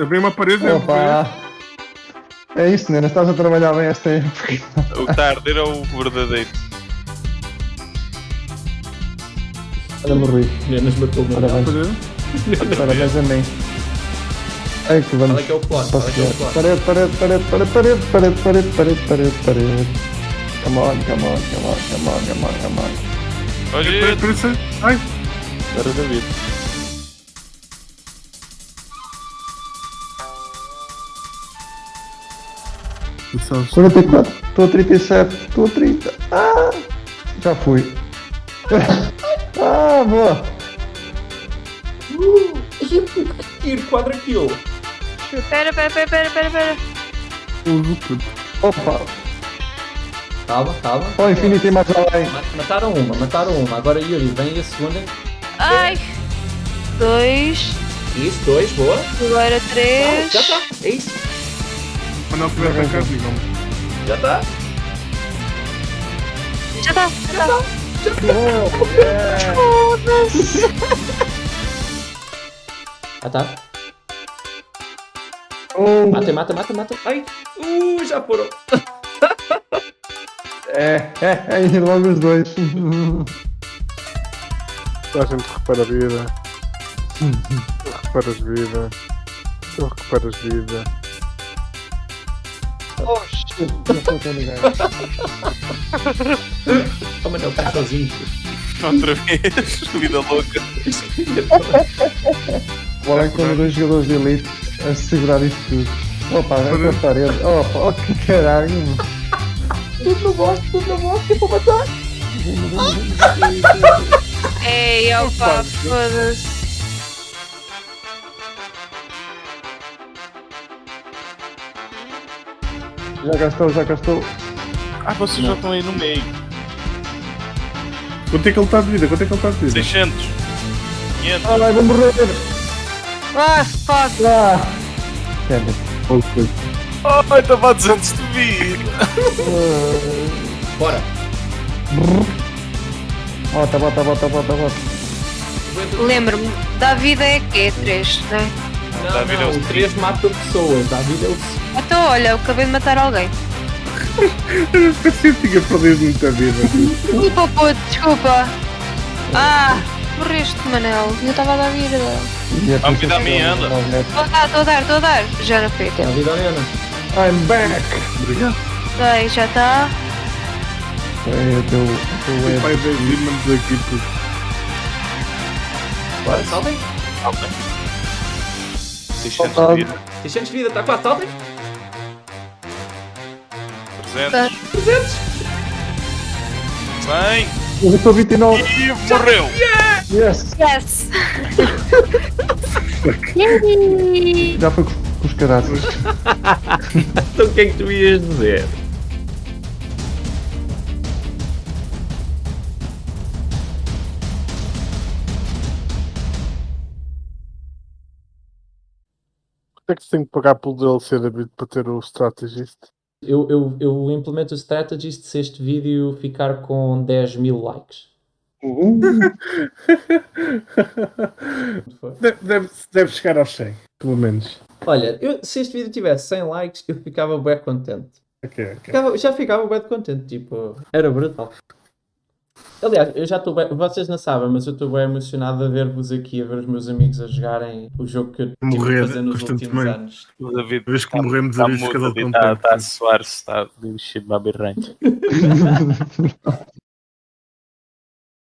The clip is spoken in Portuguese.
Abri uma parede. né? Opa! É isso, Nena, estás a trabalhar bem esta época. O que está a arder é o verdadeiro. Olha, morri. Nenas matou-me. Parabéns. Parabéns a mim. Ai, que vamos. Qual é que é o plano? É é o? Parede, parede, parede, parede, parede, parede, parede, parede, parede, parede. Come on, come on, come on, come on, come on, come on. Olha. Ai, agora David. 44, estou a 37, estou a 30. Ah! Já fui. Ah, boa! Uh, tiro, quadra kill. Pera, pera, pera, pera, pera, pera. Tudo. Opa! Calma, calma. Ó, infinito e mais além. Ma- Mataram uma, mataram uma. Agora Yuri, vem a segunda. Ai. Dois. Isso, dois, boa. Agora Não, três. já está. É isso. Quando ele tiver para cá, digam-me. Já está. Já tá, já tá. Foda-se. Já está. Oh, Mata, mata, mata, mata. Ai. Uh, já foram. é, é, é, logo os dois. A gente recupera a vida. Tu recuperas vida. Tu recuperas vida. Oxi! Toma meu cartãozinho. Tá Outra vez, vida louca. O como dois jogadores de elite a segurar isto. tudo. Opa, é a parede. Opa, oh que caralho! Tudo na bosta, tudo na bosta, vou tipo, matar! Tá. Ei, opa, foda-se. Já gastou, já gastou. Ah, vocês já estão aí no meio. Quanto é que ele está de vida? Quanto é que ele está de vida? 600. 500. Ah, vai, vou morrer. Ah, fuck. Ah. Kevin. Ai, estava a 200 de vida. Bora. Bota, bota, bota, bota, bota. Lembro-me, da vida é quê? Três, né? Não, Davi é não, o o 3 mata pessoas. Davi é o Então, olha, eu acabei de matar alguém. Eu pensei que tinha perdido muita vida. Desculpa, puto, desculpa. Ah, morreste, Manel. Eu estava a dar vida. Vamos cuidar a minha anda. Estou a dar, estou a dar, estou a dar. Já não foi tempo. Davi da Ana. I'm back. Obrigado. Sei, já está. É, teu, o teu pai Demons aqui, puto. Bora, saltem. 600 Opa. de vida. 600 de vida, está quase, saltem. 300. 300. 100. Eu estou 29. E morreu. Yes. Yes! Yay! Já foi com, os caraças. Então o que é que tu ias dizer? É que se tem que pagar pelo DLC David para ter o Strategist? Eu, eu, eu implemento o strategist se este vídeo ficar com 10 mil likes. deve, deve, deve chegar aos 100, pelo menos. Olha, eu- se este vídeo tivesse 100 likes, eu ficava bem contente. Ok, ok. Ficava- já ficava bem contente, tipo, era brutal. Aliás, eu já estou bem, vocês não sabem, mas eu estou bem emocionado a ver-vos aqui, a ver os meus amigos a jogarem o jogo que eu tive Morrer a fazer nos últimos anos. O David Vez que morremos a está vez de cada mudo, um está tempo. está a suar-se, está de babirranho.